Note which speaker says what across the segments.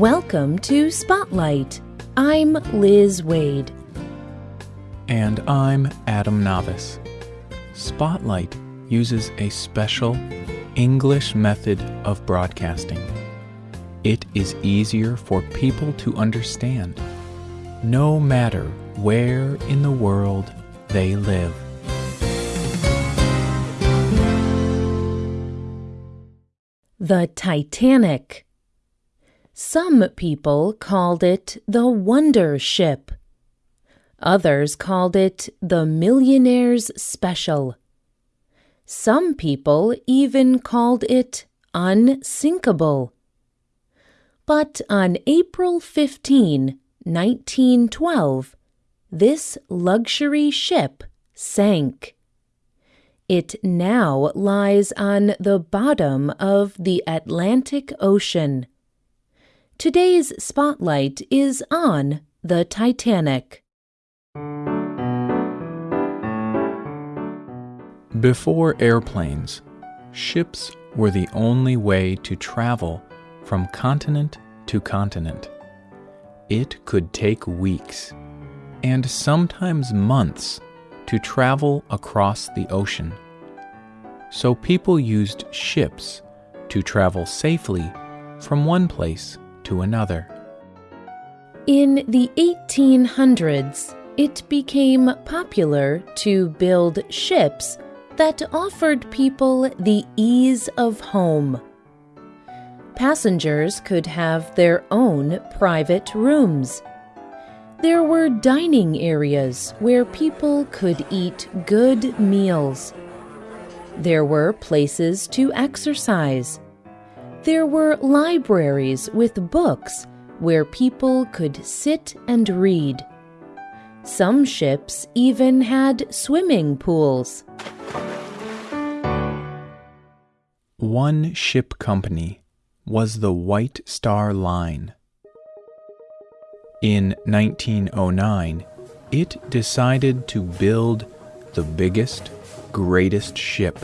Speaker 1: Welcome to Spotlight. I'm Liz Waid.
Speaker 2: And I'm Adam Navis. Spotlight uses a special English method of broadcasting. It is easier for people to understand, no matter where in the world they live.
Speaker 1: The Titanic. Some people called it the Wonder Ship. Others called it the Millionaire's Special. Some people even called it unsinkable. But on April 15, 1912, this luxury ship sank. It now lies on the bottom of the Atlantic Ocean. Today's spotlight is on the Titanic.
Speaker 2: Before airplanes, ships were the only way to travel from continent to continent. It could take weeks and sometimes months to travel across the ocean. So people used ships to travel safely from one place to another.
Speaker 1: In the 1800s, it became popular to build ships that offered people the ease of home. Passengers could have their own private rooms there were dining areas where people could eat good meals. There were places to exercise. There were libraries with books where people could sit and read. Some ships even had swimming pools.
Speaker 2: One ship company was the White Star Line. In 1909, it decided to build the biggest, greatest ship.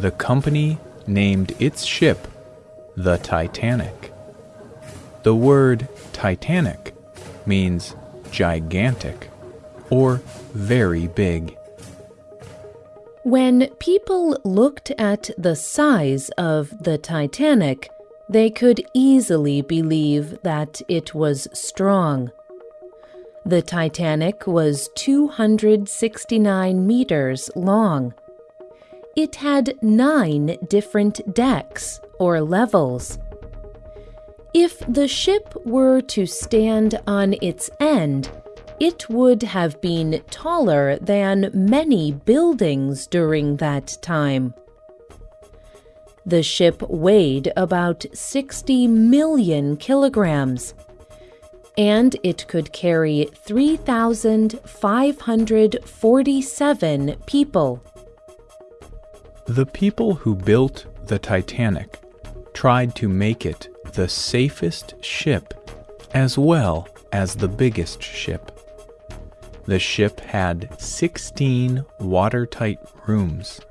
Speaker 2: The company named its ship the Titanic. The word Titanic means gigantic or very big.
Speaker 1: When people looked at the size of the Titanic, they could easily believe that it was strong. The Titanic was 269 meters long. It had nine different decks or levels. If the ship were to stand on its end, it would have been taller than many buildings during that time. The ship weighed about 60 million kilograms, and it could carry 3,547 people.
Speaker 2: The people who built the Titanic tried to make it the safest ship as well as the biggest ship. The ship had 16 watertight rooms.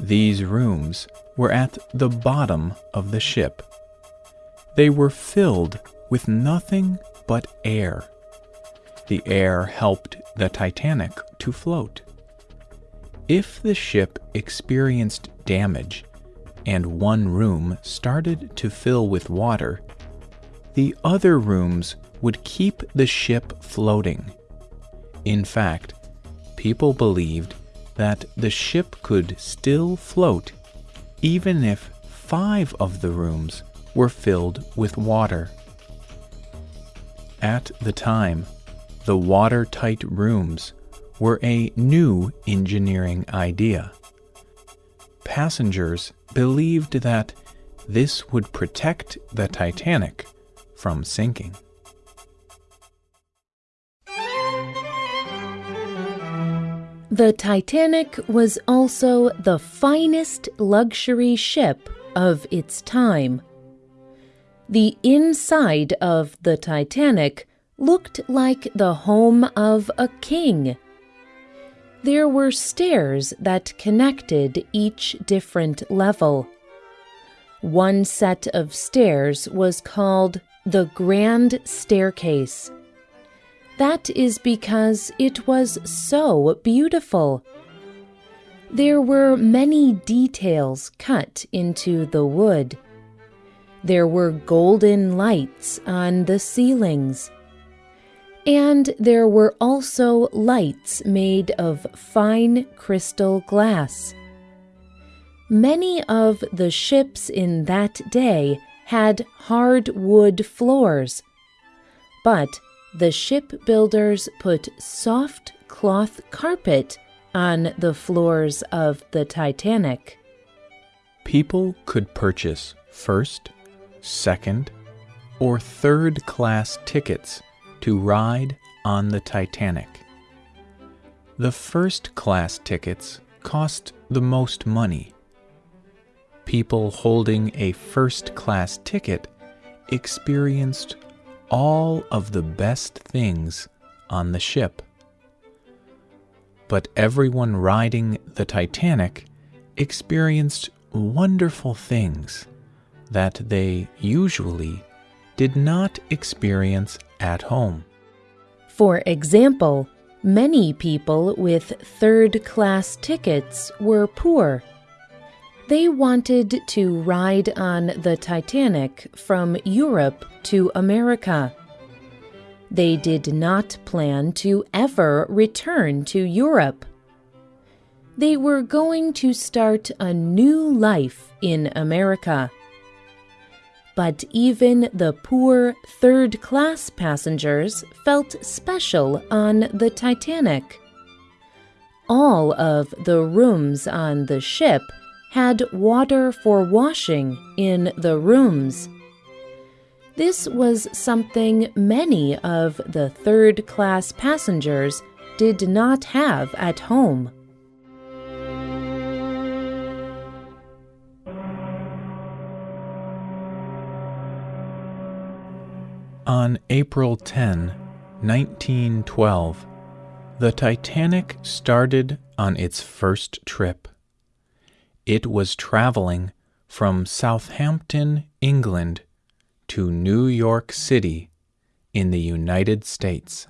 Speaker 2: These rooms were at the bottom of the ship. They were filled with nothing but air. The air helped the Titanic to float. If the ship experienced damage and one room started to fill with water, the other rooms would keep the ship floating. In fact, people believed that the ship could still float even if five of the rooms were filled with water. At the time, the watertight rooms were a new engineering idea. Passengers believed that this would protect the Titanic from sinking.
Speaker 1: The Titanic was also the finest luxury ship of its time. The inside of the Titanic looked like the home of a king. There were stairs that connected each different level. One set of stairs was called the Grand Staircase. That is because it was so beautiful. There were many details cut into the wood. There were golden lights on the ceilings. And there were also lights made of fine crystal glass. Many of the ships in that day had hard wood floors, but the shipbuilders put soft cloth carpet on the floors of the Titanic.
Speaker 2: People could purchase first, second, or third class tickets to ride on the Titanic. The first class tickets cost the most money. People holding a first class ticket experienced all of the best things on the ship. But everyone riding the Titanic experienced wonderful things that they usually did not experience at home.
Speaker 1: For example, many people with third class tickets were poor. They wanted to ride on the Titanic from Europe to America. They did not plan to ever return to Europe. They were going to start a new life in America. But even the poor third class passengers felt special on the Titanic. All of the rooms on the ship had water for washing in the rooms. This was something many of the third class passengers did not have at home.
Speaker 2: On April 10, 1912, the Titanic started on its first trip. It was traveling from Southampton, England, to New York City in the United States.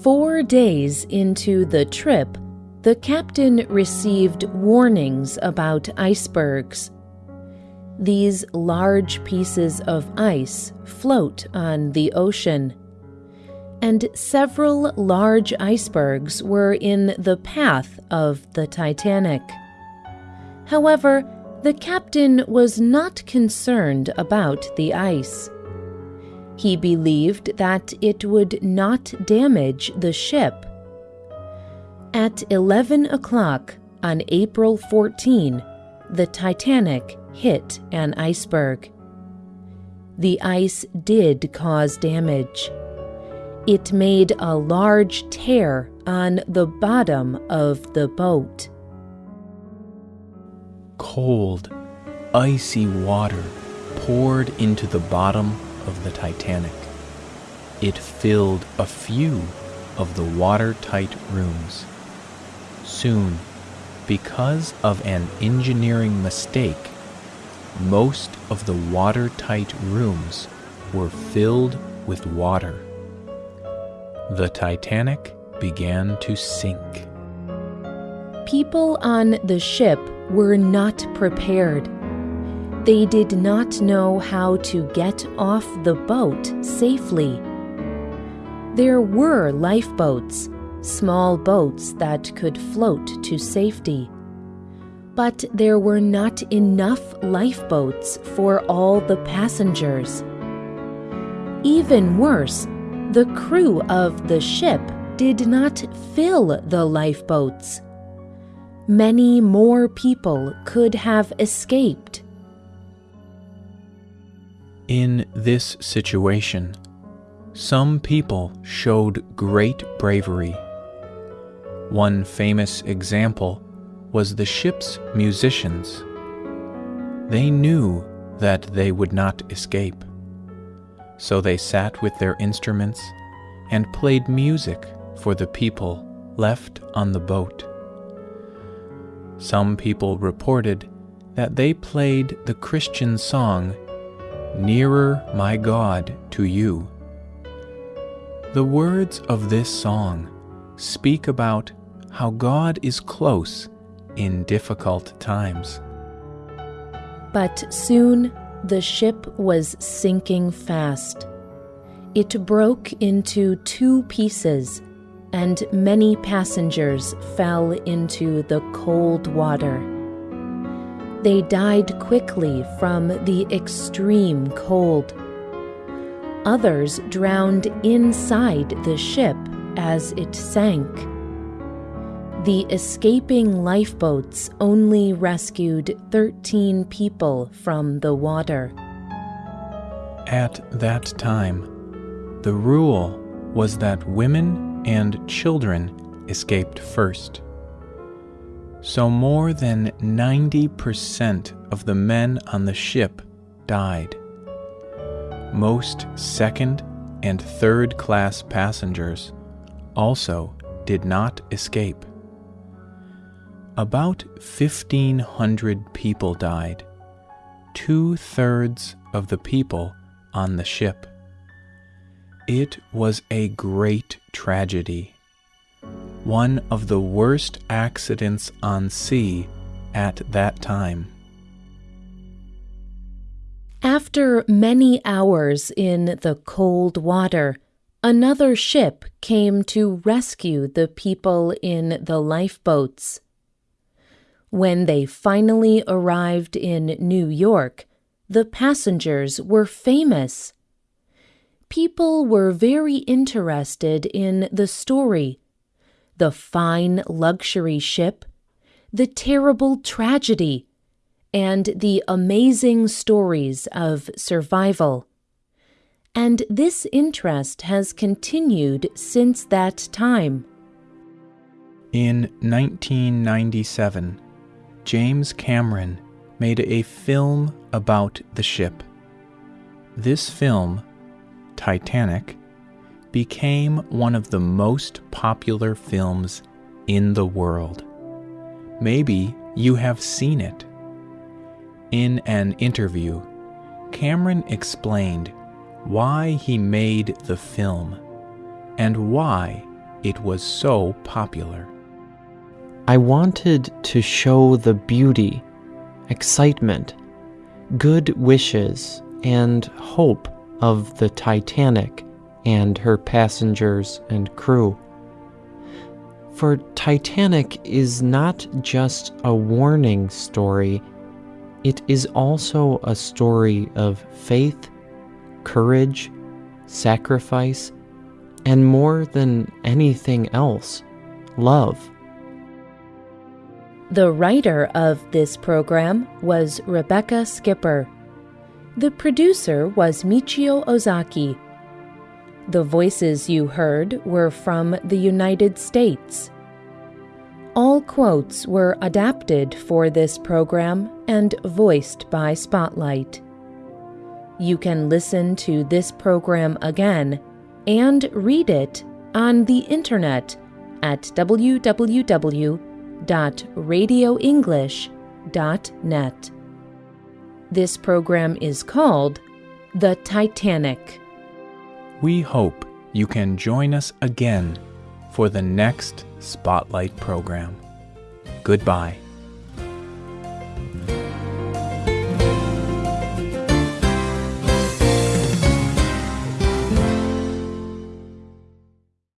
Speaker 1: Four days into the trip, the captain received warnings about icebergs. These large pieces of ice float on the ocean, and several large icebergs were in the path of the Titanic. However, the captain was not concerned about the ice. He believed that it would not damage the ship. At 11 o'clock on April 14, the Titanic hit an iceberg. The ice did cause damage. It made a large tear on the bottom of the boat.
Speaker 2: Cold, icy water poured into the bottom of the Titanic. It filled a few of the watertight rooms. Soon, because of an engineering mistake, most of the watertight rooms were filled with water. The Titanic began to sink.
Speaker 1: People on the ship were not prepared. They did not know how to get off the boat safely. There were lifeboats, small boats that could float to safety. But there were not enough lifeboats for all the passengers. Even worse, the crew of the ship did not fill the lifeboats. Many more people could have escaped.
Speaker 2: In this situation, some people showed great bravery. One famous example was the ship's musicians. They knew that they would not escape. So they sat with their instruments and played music for the people left on the boat. Some people reported that they played the Christian song, Nearer, My God, to You. The words of this song speak about how God is close in difficult times.
Speaker 1: But soon the ship was sinking fast. It broke into two pieces, and many passengers fell into the cold water. They died quickly from the extreme cold. Others drowned inside the ship as it sank. The escaping lifeboats only rescued 13 people from the water.
Speaker 2: At that time, the rule was that women and children escaped first. So more than 90% of the men on the ship died. Most second and third class passengers also did not escape. About 1,500 people died, two thirds of the people on the ship. It was a great tragedy, one of the worst accidents on sea at that time.
Speaker 1: After many hours in the cold water, another ship came to rescue the people in the lifeboats. When they finally arrived in New York, the passengers were famous. People were very interested in the story the fine luxury ship, the terrible tragedy, and the amazing stories of survival. And this interest has continued since that time.
Speaker 2: In 1997, James Cameron made a film about the ship. This film, Titanic, became one of the most popular films in the world. Maybe you have seen it. In an interview, Cameron explained why he made the film and why it was so popular.
Speaker 3: I wanted to show the beauty, excitement, good wishes, and hope of the Titanic and her passengers and crew. For Titanic is not just a warning story, it is also a story of faith, courage, sacrifice, and more than anything else, love.
Speaker 1: The writer of this program was Rebecca Skipper. The producer was Michio Ozaki. The voices you heard were from the United States. All quotes were adapted for this program and voiced by Spotlight. You can listen to this program again and read it on the internet at www www.radioenglish.net. This program is called The Titanic.
Speaker 2: We hope you can join us again for the next Spotlight program. Goodbye.